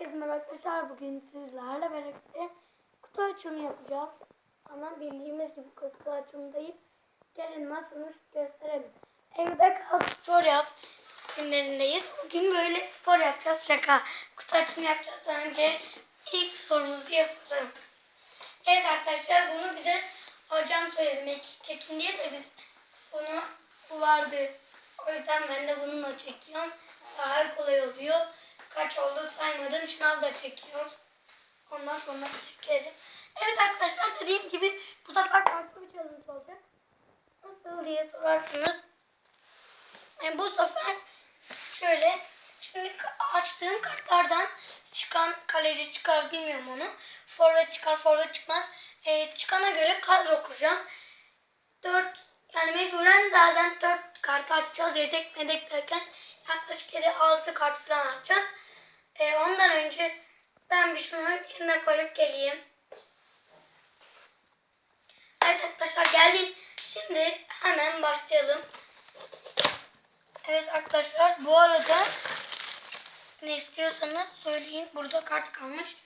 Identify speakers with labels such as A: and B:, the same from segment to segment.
A: Herkese merhaba arkadaşlar. Bugün sizlerle birlikte kutu açımı yapacağız. Ama bildiğimiz gibi kutu açımı değil. Gelin nasılmış gösterelim. Evde kal spor yap günlerindeyiz. Bugün böyle spor yapacağız. Şaka. Kutu açımı yapacağız. Önce ilk sporumuzu yapalım. Evet arkadaşlar bunu bize hocam söyledi. Mekik çekin diye de biz bunu bu vardı. O yüzden ben de bununla çekiyorum. Daha kolay oluyor. Kaç oldu saymadım. Şınav da çekiyoruz. Ondan sonra çekerim. Evet arkadaşlar dediğim gibi bu sefer farklı bir challenge olacak. Nasıl diye sorarsınız. Yani bu sefer şöyle şimdi açtığım kartlardan çıkan kaleci çıkar bilmiyorum onu. Forvet çıkar forvet çıkmaz. Ee, çıkana göre kadro kuracağım. 4 yani mecburen zaten 4 kart açacağız. Yedek medek derken yaklaşık 7-6 kart falan açacağız. Ee, ondan önce ben bir şunu yerine koyup geleyim. Evet arkadaşlar geldim. Şimdi hemen başlayalım. Evet arkadaşlar bu arada ne istiyorsanız söyleyin. Burada kart kalmış.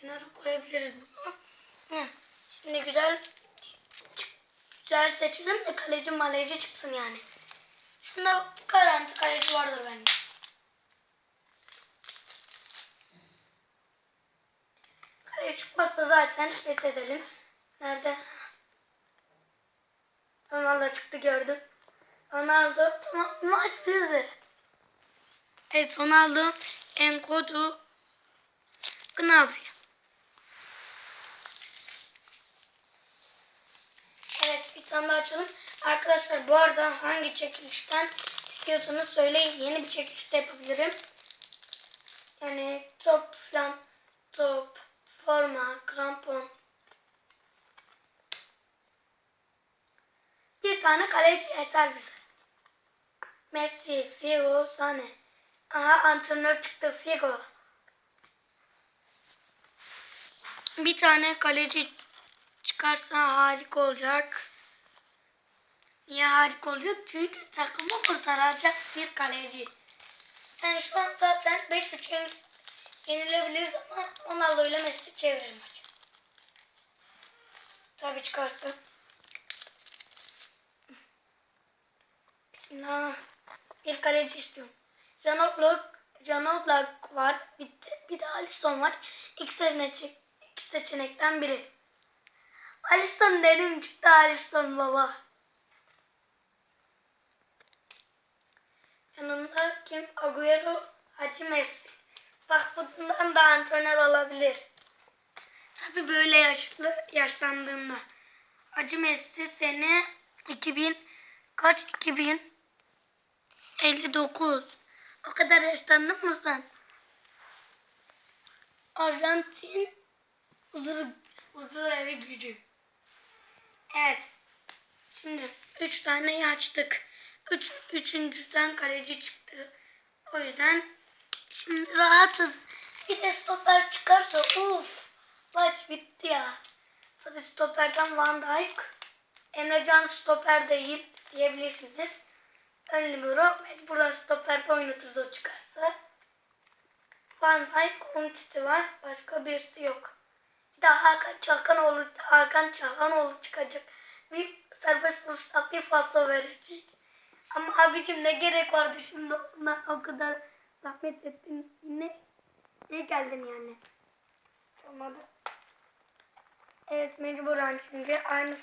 A: Kenara koyabiliriz bunu. Hı. Şimdi güzel güzel seçelim de kaleci maleci çıksın yani. Şunda garanti kaleci vardır bence. Kaleci çıkmazsa zaten pes edelim. Nerede? Ronaldo çıktı gördüm. Ronaldo tamam maç bizde. Evet Ronaldo Enkodu Gnabry. Evet bir tane daha açalım. Arkadaşlar bu arada hangi çekilişten istiyorsanız söyleyin. Yeni bir çekiliş de yapabilirim. Yani top falan top, forma, krampon. Bir tane kaleci yeter bize. Messi, Figo, Sane. Aha antrenör çıktı Figo. Bir tane kaleci çıkarsa harika olacak. Niye harika olacak? Çünkü takımı kurtaracak bir kaleci. Yani şu an zaten 5-3 yenil yenilebiliriz ama Ronaldo ile Messi çevirir maç. Tabii çıkarsa. Bismillah. Bir kaleci istiyorum. Jan Oblak, Jan Oblak var. De- bir de Alisson var. İki, seçenek, iki seçenekten biri. Alisson dedim çıktı Alisson baba. Yanında kim? Agüero, Hacı Messi. Bak bundan da antrenör olabilir. Tabi böyle yaşlı, yaşlandığında. Hacı Messi sene 2000 kaç 2000 59. O kadar yaşlandın mı sen? Arjantin huzur, huzur evi gücü. Evet. Şimdi üç tane açtık. Üç, üçüncüden kaleci çıktı. O yüzden şimdi rahatız. Bir de stoper çıkarsa uf maç bitti ya. Tabii stoperden Van Dijk. Emrecan stoper değil diyebilirsiniz. Ön libero mecburen stoperde oynatırız o çıkarsa. Van Dijk, Umtiti var. Başka birisi yok. Bir de Hakan Çalkanoğlu, Hakan Çalhanoğlu çıkacak. Bir serbest vuruşta bir falso verecek. Ama abicim ne gerek vardı şimdi ona o kadar zahmet ettin. Ne, ne geldin yani? Olmadı. Evet mecburen şimdi aynısı.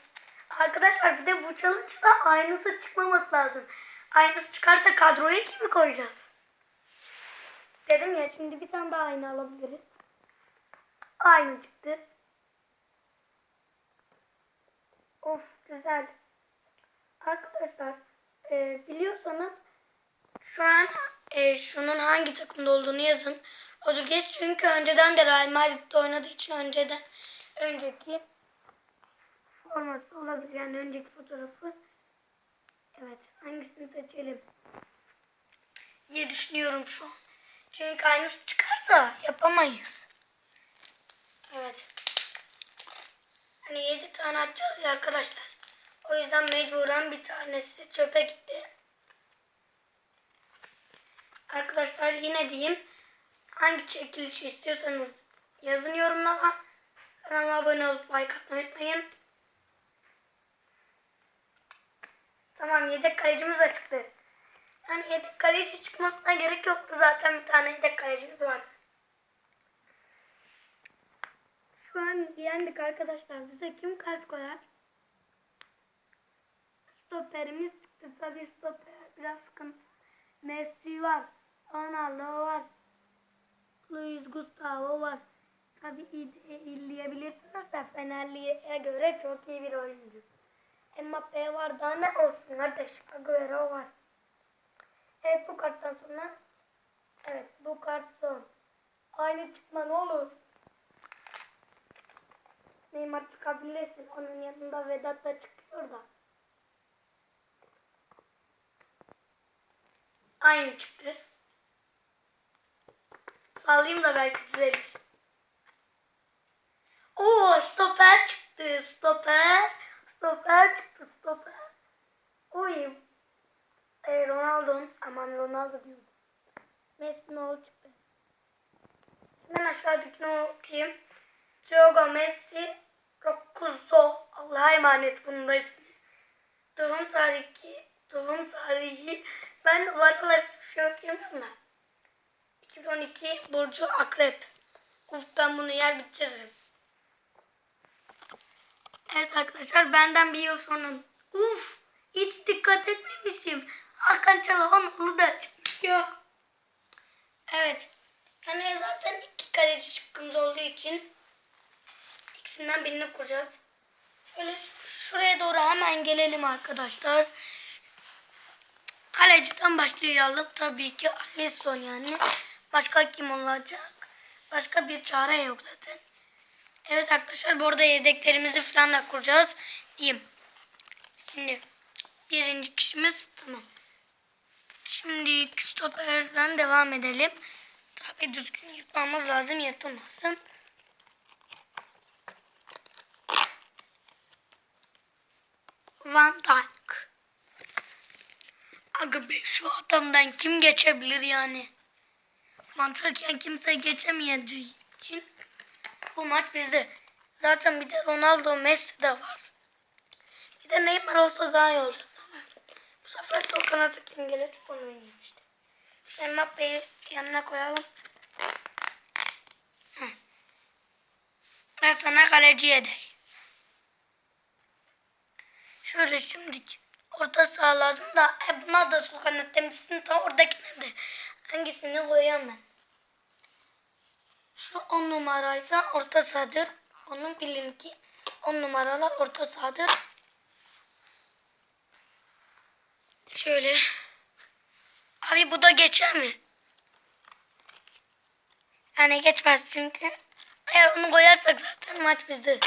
A: Arkadaşlar bir de bu challenge'da aynısı çıkmaması lazım. Aynısı çıkarsa kadroya kimi koyacağız? Dedim ya şimdi bir tane daha aynı alabiliriz. Aynı çıktı. Of güzel. Arkadaşlar e, biliyorsanız şu an e, şunun hangi takımda olduğunu yazın. Rodriguez çünkü önceden de Real Madrid'de oynadığı için önceden önceki forması olabilir. Yani önceki fotoğrafı. Evet. Hangisini seçelim? diye düşünüyorum şu an. Çünkü aynısı çıkarsa yapamayız. Evet. Hani 7 tane atacağız ya arkadaşlar. O yüzden mecburen bir tanesi çöpe gitti. Arkadaşlar yine diyeyim. hangi çekilişi istiyorsanız yazın yorumlara. Kanalıma abone olup like atmayı unutmayın. Tamam yedek kalecimiz de çıktı. Yani yedek kaleci çıkmasına gerek yoktu zaten bir tane yedek kalecimiz vardı. Şu an yendik arkadaşlar. Bize kim kaç koyar? Stoperimiz çıktı. Tabii stoper biraz sıkıntı. Messi var. Ronaldo var. Luis Gustavo var. Tabii izleyebilirsiniz de Fenerli'ye göre çok iyi bir oyuncu. Mbappe var daha ne olsun kardeş. Agüero var. Evet bu karttan sonra Evet bu kart son. Aynı çıkma ne olur. Neymar çıkabilirsin. Onun yanında Vedat da çıkıyor da. Aynı çıktı. Sallayayım da belki düzelir. Oo stoper çıktı. Stoper. Stoper çıktı. Stoper. Uy. E, Ronaldo. Aman Ronaldo diyorum. Messi ne oldu çıktı. Hemen aşağıdakini okuyayım. Diogo Messi. Rocuzzo. Allah'a emanet bunun da ismi. Doğum tarihi. Doğum tarihi. Ben var olarak bir şey da. 2012 Burcu Akrep. Uf ben bunu yer bitiririm. Evet arkadaşlar benden bir yıl sonra uf hiç dikkat etmemişim. Hakan Çalhanoğlu da çıkmış ya. Evet. Yani zaten iki kaleci çıkkımız olduğu için ikisinden birini kuracağız. Şöyle şuraya doğru hemen gelelim arkadaşlar. Kaleciden başlayalım. Tabii ki Alisson yani. Başka kim olacak? Başka bir çare yok zaten. Evet arkadaşlar bu arada yedeklerimizi falan da kuracağız. Diyeyim. Şimdi birinci kişimiz tamam. Şimdi stoperden devam edelim. Tabii düzgün yırtmamız lazım yırtılmasın. Van Dijk. Aga be şu adamdan kim geçebilir yani? Mantıken kimse geçemeyeceği için bu maç bizde. Zaten bir de Ronaldo Messi de var. Bir de Neymar olsa daha iyi olur. Bu sefer sol kanata kim gelir onu oynayayım işte. Şu Mbappe'yi yanına koyalım. Ben sana kaleci edeyim. Şöyle şimdilik orta saha lazım da e, buna da sol kanat demişsin tam oradakine de hangisini koyayım ben. Şu on numaraysa orta sahadır. Onun bilin ki on numaralar orta sahadır. Şöyle. Abi bu da geçer mi? Yani geçmez çünkü. Eğer onu koyarsak zaten maç bizde.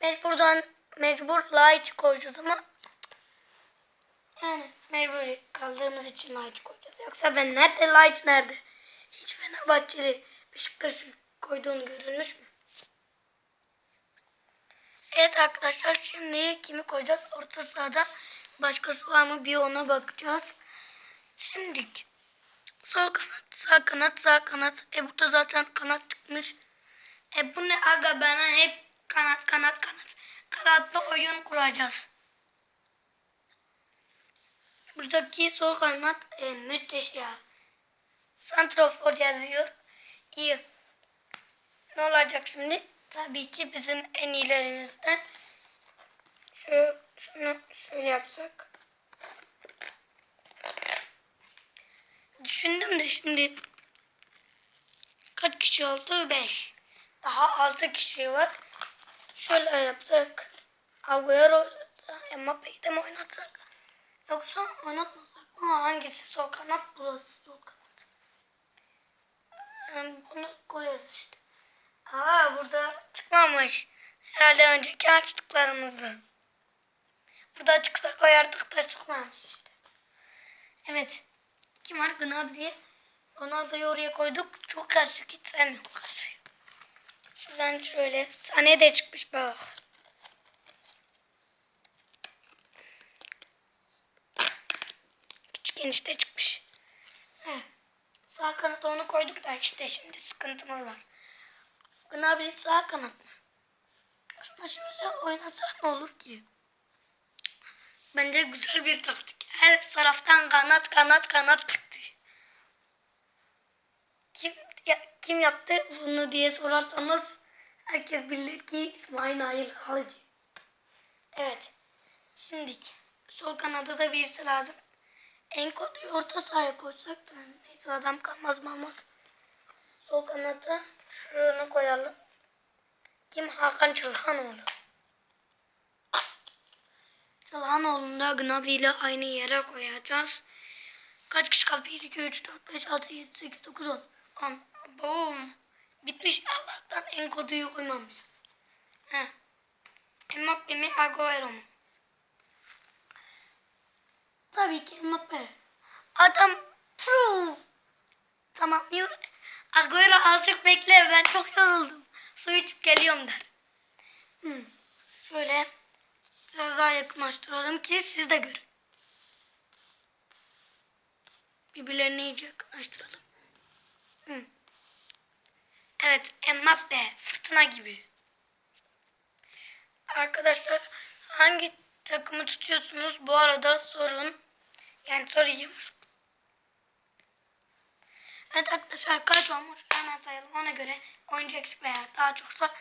A: Mecburdan mecbur Laiç koyacağız ama yani mecbur kaldığımız için Laiç koyacağız. Yoksa ben nerede Laiç nerede? Hiç Fenerbahçeli Beşiktaş'ın koyduğunu görülmüş mü? Evet arkadaşlar şimdi kimi koyacağız? Orta sahada başkası var mı bir ona bakacağız. Şimdi sol kanat, sağ kanat, sağ kanat. E burada zaten kanat çıkmış. E bu ne aga bana hep kanat kanat kanat. Kanatlı oyun kuracağız. Buradaki sol kanat e, müthiş ya. Santrofor yazıyor. İyi. Ne olacak şimdi? Tabii ki bizim en iyilerimizden. Şu, şunu şöyle yapsak. Düşündüm de şimdi kaç kişi oldu? 5. Daha 6 kişi var. Şöyle yapsak. Agüero Mbappe'yi de mi oynatsak? Yoksa oynatmasak mı? Hangisi sol kanat? Burası sol kanat. Yani bunu koyarız işte. Aa burada çıkmamış. Herhalde önceki açtıklarımızda. Burada çıksa koyardık da çıkmamış işte. Evet. Kim var Gnabry? Ronaldo'yu oraya koyduk. Çok karışık. Hiç sevmiyorum karışık. Şuradan şöyle. Sane de çıkmış bak. Küçük enişte çıkmış. Heh. Sağ kanata onu koyduk da işte şimdi sıkıntımız var. Gnabry sağ kanat mı? Aslında şöyle oynasak ne olur ki? Bence güzel bir taktik. Her taraftan kanat kanat kanat taktiği. Kim, ya, kim yaptı bunu diye sorarsanız herkes bilir ki İsmail Nail Halıcı. Evet. Şimdi sol kanada da birisi lazım. En kodu orta sahaya koysak da neyse adam kalmaz mı almaz. Sol kanada şunu koyalım. Kim? Hakan Çılhanoğlu. Çılhanoğlu'nu da Gnabry ile aynı yere koyacağız. Kaç kişi kaldı? 1, 2, 3, 4, 5, 6, 7, 8, 9, 10. 10. Boom. Bitmiş Allah'tan en koduyu koymamışız. Heh. Mbappe mi Agüero mu? Tabii ki Mbappe. Adam proof. Tamam yürü. Agüero azıcık bekle ben çok yoruldum. Su içip geliyorum der. Hmm. Şöyle biraz daha yakınlaştıralım ki siz de görün. Birbirlerine iyice yakınlaştıralım. Hmm. Evet Mbappe fırtına gibi. Arkadaşlar hangi takımı tutuyorsunuz bu arada sorun. Yani sorayım. Evet arkadaşlar kaç olmuş hemen sayalım ona göre oyuncu eksik veya daha çoksa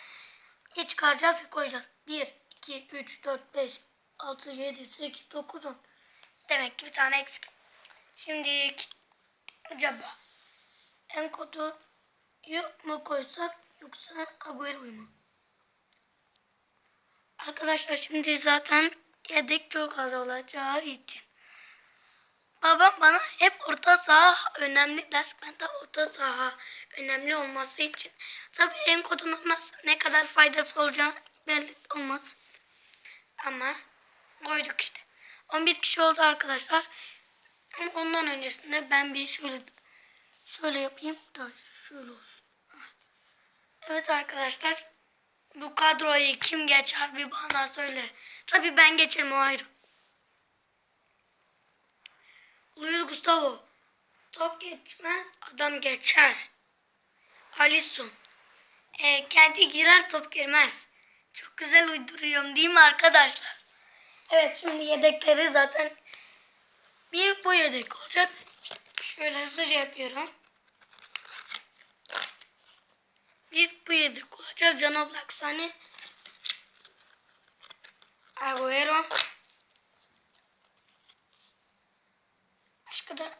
A: hiç çıkaracağız ve koyacağız. 1, 2, 3, 4, 5, 6, 7, 8, 9, 10. Demek ki bir tane eksik. Şimdi acaba en kodu mu koysak yoksa Agüero'yu mu? Arkadaşlar şimdi zaten yedek çok az olacağı için. Babam bana hep orta saha önemli der. Ben de orta saha önemli olması için. Tabii en kodunun nasıl, ne kadar faydası olacağı belli olmaz. Ama koyduk işte. 11 kişi oldu arkadaşlar. Ama ondan öncesinde ben bir şöyle şöyle yapayım da şöyle olsun. Evet arkadaşlar bu kadroyu kim geçer bir bana söyle. Tabii ben geçerim o ayrı. Luis Gustavo. Top geçmez adam geçer. Alisson. E, kendi girer top girmez. Çok güzel uyduruyorum değil mi arkadaşlar? Evet şimdi yedekleri zaten bir bu yedek olacak. Şöyle hızlıca yapıyorum. Bir bu yedek olacak. Can Oblak Sane. Agüero. Da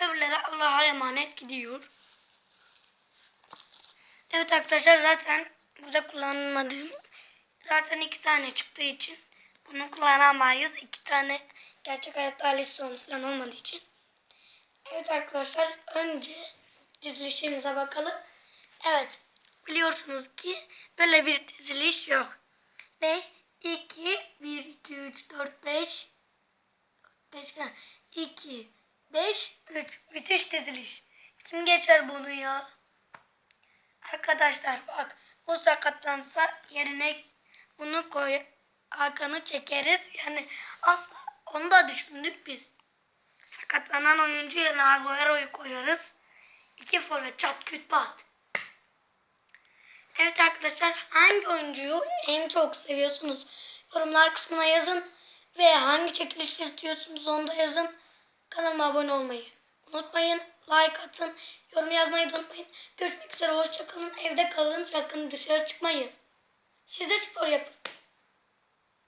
A: öbürleri Allah'a emanet gidiyor. Evet arkadaşlar zaten burada kullanmadığım zaten iki tane çıktığı için bunu kullanamayız. İki tane gerçek hayatta Alisson falan olmadığı için. Evet arkadaşlar önce dizilişimize bakalım. Evet biliyorsunuz ki böyle bir diziliş yok. Ne? 2, 1, 2, 3, 4, 5 5, 2, 5, 3. Müthiş diziliş. Kim geçer bunu ya? Arkadaşlar bak bu sakatlansa yerine bunu koy Hakan'ı çekeriz. Yani asla onu da düşündük biz. Sakatlanan oyuncu yerine Agüero'yu koyarız. İki forvet çat küt pat. Evet arkadaşlar hangi oyuncuyu en çok seviyorsunuz? Yorumlar kısmına yazın. Ve hangi çekiliş istiyorsunuz onu da yazın. Kanalıma abone olmayı unutmayın. Like atın. Yorum yazmayı unutmayın. Görüşmek üzere. Hoşçakalın. Evde kalın. Sakın dışarı çıkmayın. Siz de spor yapın.